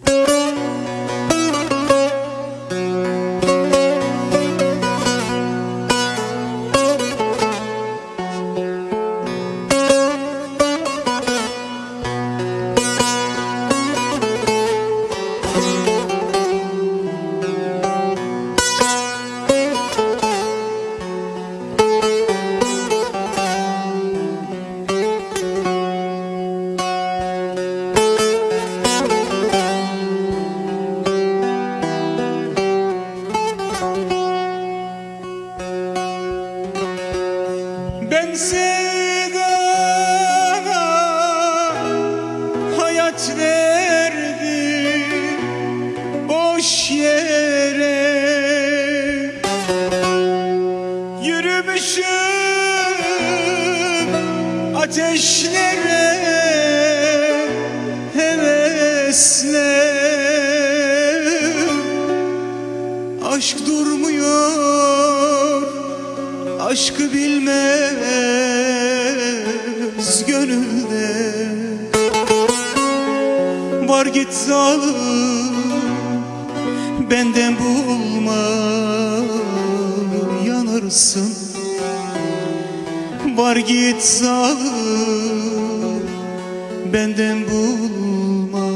Ben ateşlere hevesle. Aşk durmuyor Aşkı bilmez gönülde. Var git zalim Benden bulma Yanırsın Var git zalim Benden bulma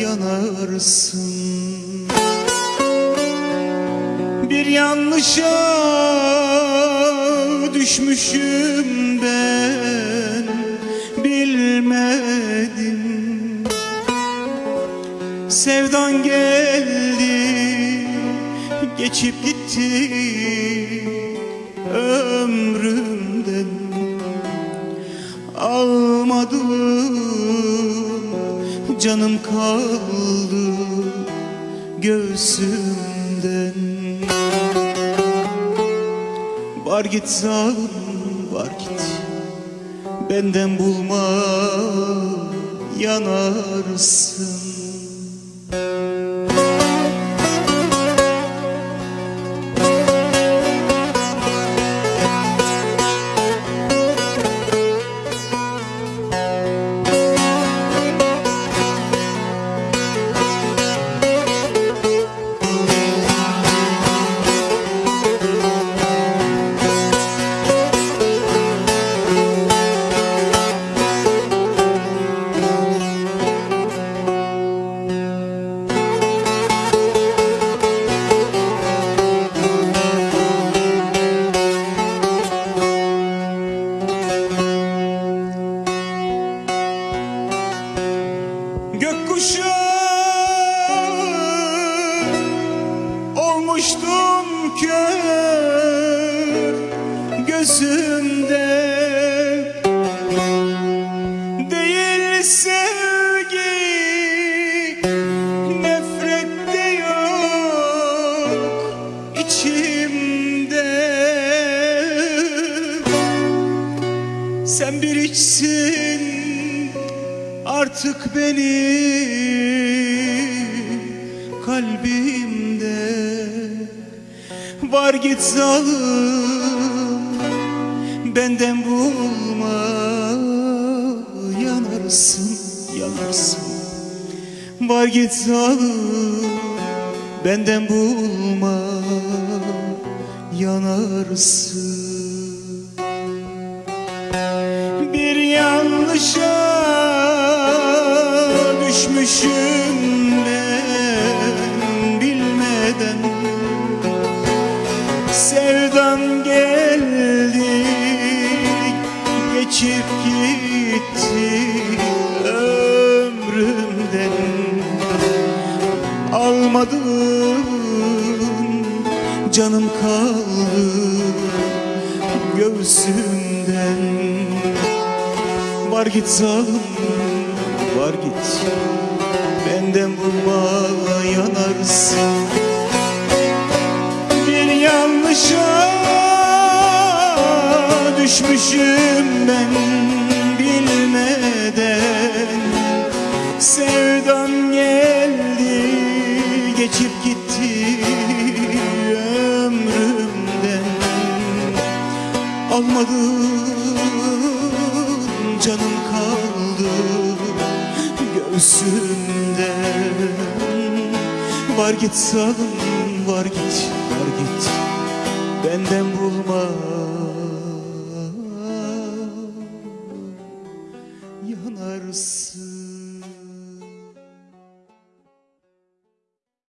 Yanarsın. Bir yanlışa düşmüşüm ben bilmedim. Sevdan geldi geçip gitti ömrümden Almadım. Canım kaldı göğsümden. Var git zalim var git. Benden bulma yanarsın Gökkuşağı olmuştum kör gözümde. Değil sevgi nefret yok içimde. Sen bir içsin artık benim kalbimde Var git zalim benden bulma Yanarsın yanarsın. Var git zalim benden bulma Yanarsın. Bir yanlışa düşmüşüm ben bilmeden. Sevdan geldi geçip gitti ömrümden. Almadın canım kaldı göğsümden. Var git zalim var git Benden bulma yanarsın. Bir yanlışa düşmüşüm ben bilmeden. Sevdan geldi geçip gitti ömrümden. Almadın canım kaldı göğsümde Var git zalim var git var git. Benden bulma